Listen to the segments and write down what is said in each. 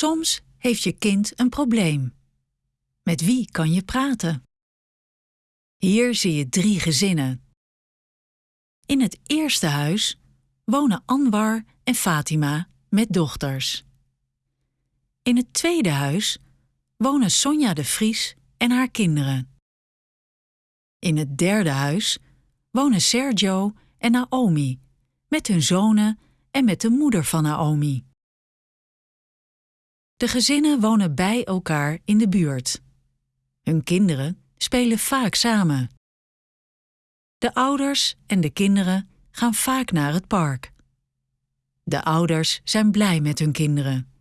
Soms heeft je kind een probleem. Met wie kan je praten? Hier zie je drie gezinnen. In het eerste huis wonen Anwar en Fatima met dochters. In het tweede huis wonen Sonja de Vries en haar kinderen. In het derde huis wonen Sergio en Naomi met hun zonen en met de moeder van Naomi. De gezinnen wonen bij elkaar in de buurt. Hun kinderen spelen vaak samen. De ouders en de kinderen gaan vaak naar het park. De ouders zijn blij met hun kinderen.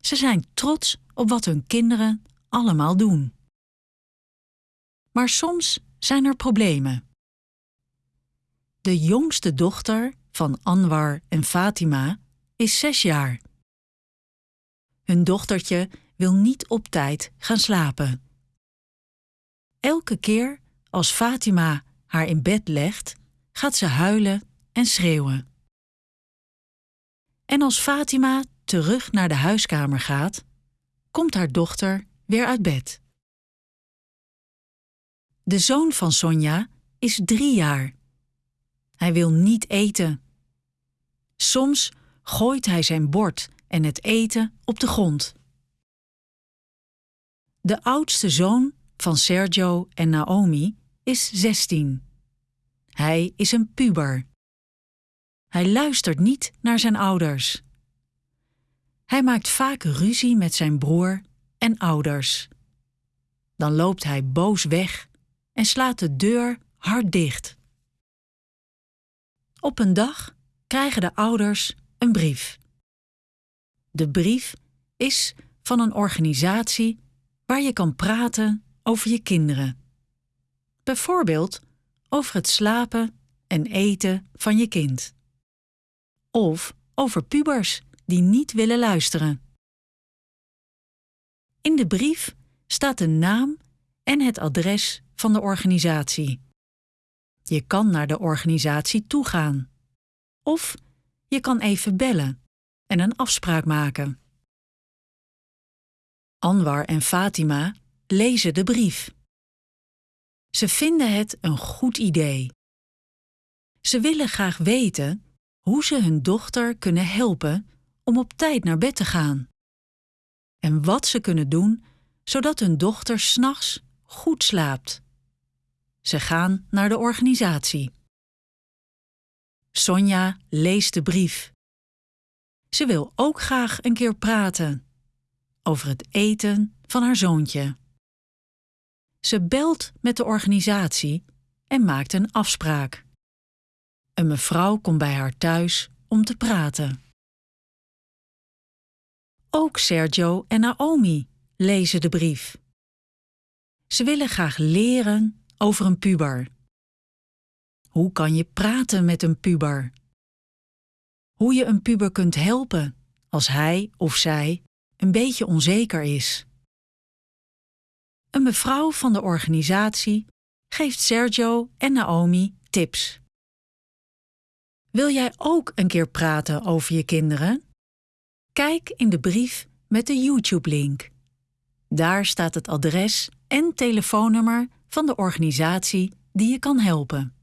Ze zijn trots op wat hun kinderen allemaal doen. Maar soms zijn er problemen. De jongste dochter van Anwar en Fatima is zes jaar. Hun dochtertje wil niet op tijd gaan slapen. Elke keer als Fatima haar in bed legt, gaat ze huilen en schreeuwen. En als Fatima terug naar de huiskamer gaat, komt haar dochter weer uit bed. De zoon van Sonja is drie jaar. Hij wil niet eten. Soms gooit hij zijn bord en het eten op de grond. De oudste zoon van Sergio en Naomi is 16. Hij is een puber. Hij luistert niet naar zijn ouders. Hij maakt vaak ruzie met zijn broer en ouders. Dan loopt hij boos weg en slaat de deur hard dicht. Op een dag krijgen de ouders een brief. De brief is van een organisatie waar je kan praten over je kinderen. Bijvoorbeeld over het slapen en eten van je kind. Of over pubers die niet willen luisteren. In de brief staat de naam en het adres van de organisatie. Je kan naar de organisatie toegaan. Of je kan even bellen en een afspraak maken. Anwar en Fatima lezen de brief. Ze vinden het een goed idee. Ze willen graag weten hoe ze hun dochter kunnen helpen om op tijd naar bed te gaan. En wat ze kunnen doen zodat hun dochter s'nachts goed slaapt. Ze gaan naar de organisatie. Sonja leest de brief. Ze wil ook graag een keer praten over het eten van haar zoontje. Ze belt met de organisatie en maakt een afspraak. Een mevrouw komt bij haar thuis om te praten. Ook Sergio en Naomi lezen de brief. Ze willen graag leren over een puber. Hoe kan je praten met een puber? Hoe je een puber kunt helpen als hij of zij een beetje onzeker is. Een mevrouw van de organisatie geeft Sergio en Naomi tips. Wil jij ook een keer praten over je kinderen? Kijk in de brief met de YouTube-link. Daar staat het adres en telefoonnummer van de organisatie die je kan helpen.